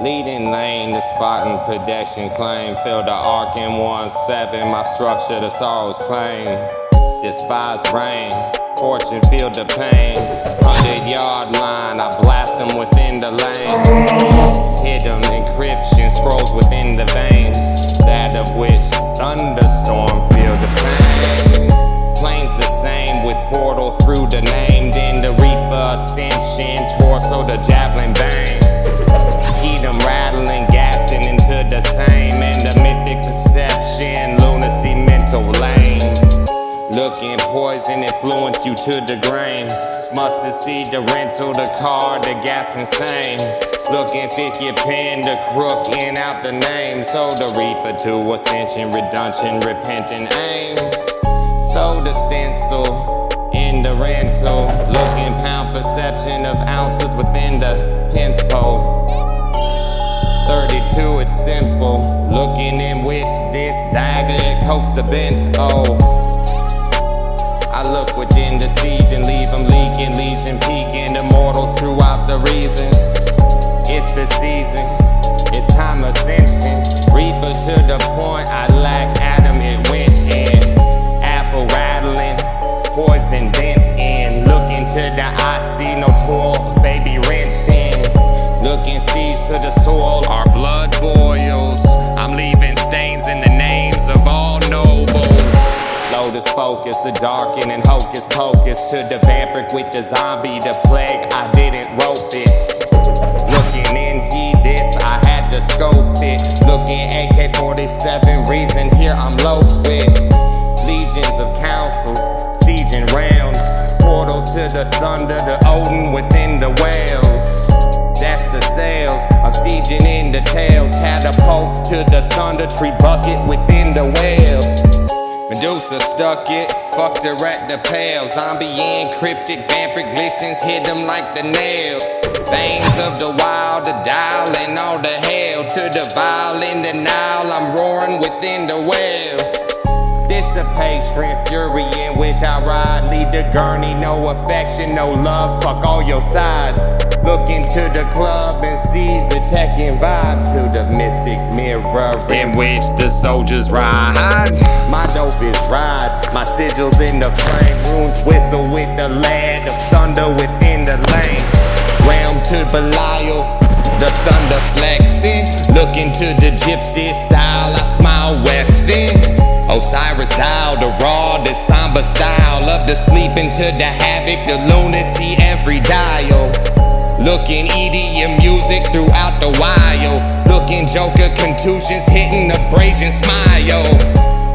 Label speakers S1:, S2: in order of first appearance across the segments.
S1: Leading lane, the spotting protection claim. Feel the arc in 1-7, my structure, the sorrows claim. Despise rain, fortune feel the pain. 100 yard line, I blast them within the lane. Hit them, encryption scrolls within the veins. That of which thunderstorm Looking poison influence you to the grain. Mustard seed, the rental, the car, the gas insane. Looking fit your pen, the crook in out the name. So the reaper to ascension, redemption, repentant aim. So the stencil in the rental. Looking pound perception of ounces within the pencil. 32, it's simple. Looking in which this dagger, it coats the bent. Oh. Season, it's time ascension. Reaper to the point, I lack Adam, it went in. Apple rattling, poison dent in. Look into the eye, see no toil, baby renting. Looking seeds to the soil, our blood boils. I'm leaving stains in the names of all nobles. Lotus focus, the darken and hocus pocus. To the vampiric with the zombie, the plague, I didn't rope this. The thunder, the Odin within the whales. That's the sails of sieging in the tails. Catapults to the thunder tree bucket within the whale. Medusa stuck it, fucked her at the pail. Zombie encrypted, vampiric glistens, hit them like the nail. Veins of the wild, the dial, and all the hell. To the violin, the Nile, I'm roaring within the well. Dissipate, fury which I ride. Lead the gurney, no affection, no love, fuck all your side. Look into the club and seize the Tekken vibe to the mystic mirror in which the soldiers ride. My dope is ride, my sigils in the frame. Runes whistle with the land of thunder within the lane. Realm to Belial, the thunder. Look into the gypsy style, I smile westin. Osiris dial, the raw, the somber style of the sleep into the havoc, the lunacy, every dial. Looking EDM music throughout the wild. Looking Joker contusions hitting abrasion smile.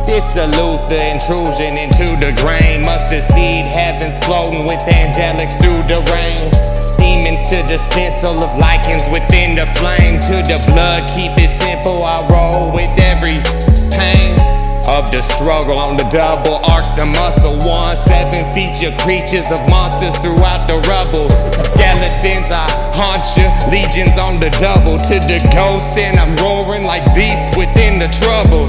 S1: This the Luther intrusion into the grain. Mustard seed heavens floating with angelics through the rain demons to the stencil of lichens within the flame. To the blood. Keep it simple, I roll with every pain of the struggle. On the double arc the muscle one seven feature creatures of monsters throughout the rubble. Skeletons i haunt you legions on the double. To the ghost and i'm roaring like beasts within the trouble.